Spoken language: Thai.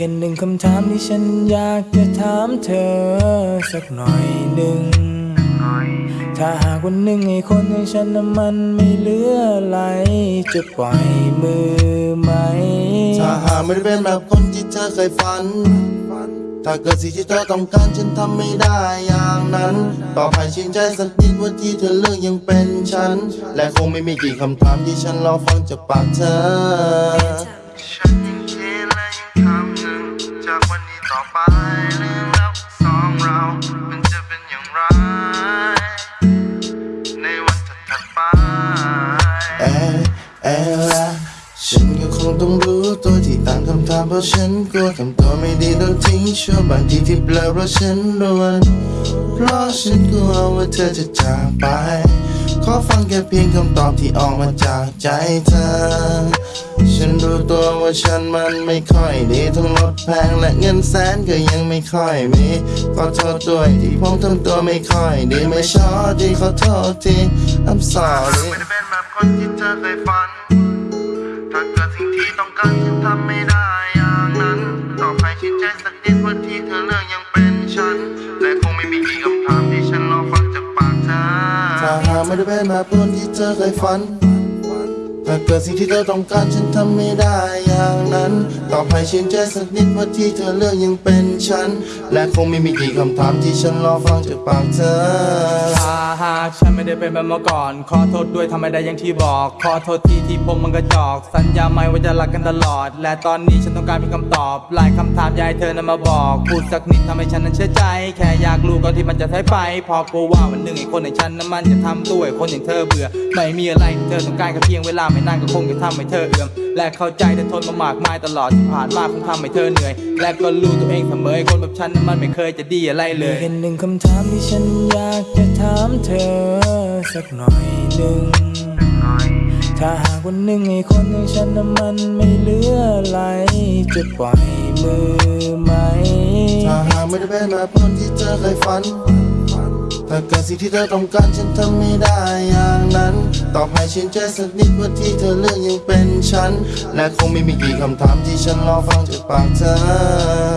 แค่หนึ่งคำถามที่ฉันอยากจะถามเธอสักหน่อยหนึ่ง ถ้าหากวันหนึ่งไอ้คนอย่างฉันน่ะมันไม่เหลืออะไร จะปล่อยมือไหม ถ้าหากไม่ได้เป็นแบบคนที่เธอเคยฝัน ถ้าเกิดสิ่งที่เธอต้องการฉันทำไม่ได้อย่างนั้น ต่อไปชื่นใจสักนิดว่าที่เธอเลือกยังเป็นฉัน และคงไม่มีกี่คำถามที่ฉันรอฟังจากปากเธอ ต่อไปเรื่องราวของสองเรา มันจะเป็นอย่างไร ในวันถัดไปเอเอละฉันก็คงต้องรู้ตัวที่ตั้งคำถามเพราะฉันกลัวทำตัวไม่ดีโดนทิ้งชั่วบางทีที่เปลอเพราะฉันรวนเพราะฉันกลัวว่าเธอจะจากไป ขอฟังแค่เพียงคำตอบที่ออกมาจากใจเธอ ฉันรู้ตัวว่าฉันมันไม่ค่อยดีทั้งรถแพงและเงินแสนก็ยังไม่ค่อยมี ขอโทษด้วยที่ผมทำตัวไม่ค่อยดีไม่ชอบดีขอโทษที I'm sorry ไม่ได้เป็นแบบคนที่เธอเคยฝัน ถ้าเกิดสิ่งที่ต้องการฉันทำไม่ได้อย่างนั้น ต่อไปชื่นใจสักนิดว่าที่เธอเลือกยังเป็นฉัน และคงไม่มีกี่คำถามที่ฉันรอฟังจากปากเธอ ถ้าหากไม่ได้เป็นแบบคนที่เธอเคยฝัน แต่เกิดสิ่งที่เธอต้องการฉันทำไม่ได้างนั้นต่อไปชื่นใจสักนิดว่าที่เธอเลือกยังเป็นฉัน และคงไม่มีกี่คำถามที่ฉันรอฟังจากปากเธอถ้าหากฉันไม่ได้เป็นแบบเมื่อก่อน ขอโทษด้วยทำไม่ได้อย่างที่บอก ขอโทษที่ที่ผมมันกระจอก สัญญาไหมว่าจะรักกันตลอด และตอนนี้ฉันต้องการเพียงคำตอบ หลายคำถามยากให้เธอนั้นมาบอกพูดสักนิดทำให้ฉันนั้นเชื่อใจ แค่อยากรู้ก่อนที่มันจะท้ายไป พอกลัวว่าวันหนึ่งไอ้คนอย่างฉันนั้นมันจะทำตัวไอ้คนอย่างเธอเบื่อ ไม่มีอะไรที่เธอต้องการแค่เพียงเวลาไม่นานก็คงจะทำให้เธอเอื่อมและเข้าใจแต่ทนมามากมายตลอดที่ผ่านมาคงทำให้เธอเหนื่อย และก็รู้ตัวเองเสมอไอ้คนแบบฉันนั้นมันไม่เคยจะดีอะไรเลยเป็นหนึ่งคำถามที่ฉันอยากจะถามเธอ สักหน่อยหนึ่งถ้าหากวันหนึ่งไอ้คนอย่างฉันน่ะมันไม่เหลืออะไรจะปล่อยมือไหม ถ้าหากไม่ได้เป็นแบบคนที่เธอเคยฝัน ถ้าเกิดสิ่งที่เธอต้องการฉันทำไม่ได้อย่างนั้นต่อให้ฉันใจสักนิดว่าที่เธอเลือกยังเป็นฉัน และคงไม่มีกี่คำถามที่ฉันรอฟังจากปากเธอ